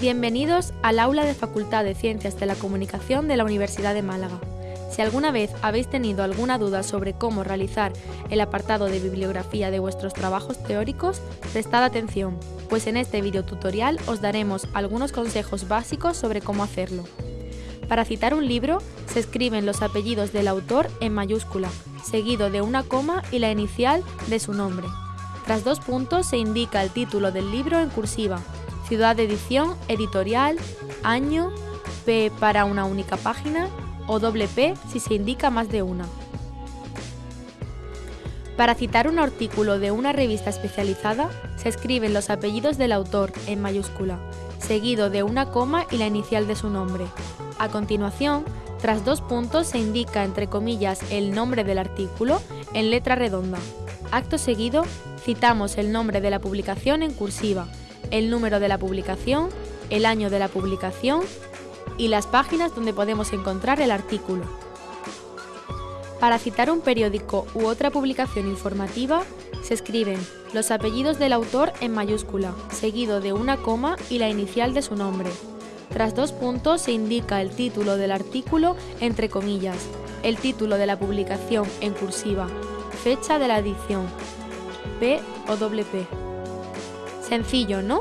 Bienvenidos al aula de Facultad de Ciencias de la Comunicación de la Universidad de Málaga. Si alguna vez habéis tenido alguna duda sobre cómo realizar el apartado de bibliografía de vuestros trabajos teóricos, prestad atención, pues en este videotutorial os daremos algunos consejos básicos sobre cómo hacerlo. Para citar un libro, se escriben los apellidos del autor en mayúscula, seguido de una coma y la inicial de su nombre. Tras dos puntos se indica el título del libro en cursiva, ciudad de edición, editorial, año, P para una única página o doble P si se indica más de una. Para citar un artículo de una revista especializada, se escriben los apellidos del autor en mayúscula, seguido de una coma y la inicial de su nombre. A continuación, tras dos puntos se indica entre comillas el nombre del artículo en letra redonda. Acto seguido, citamos el nombre de la publicación en cursiva, el número de la publicación, el año de la publicación y las páginas donde podemos encontrar el artículo. Para citar un periódico u otra publicación informativa, se escriben los apellidos del autor en mayúscula, seguido de una coma y la inicial de su nombre. Tras dos puntos se indica el título del artículo entre comillas, el título de la publicación en cursiva, fecha de la edición, P o P. Sencillo, ¿no?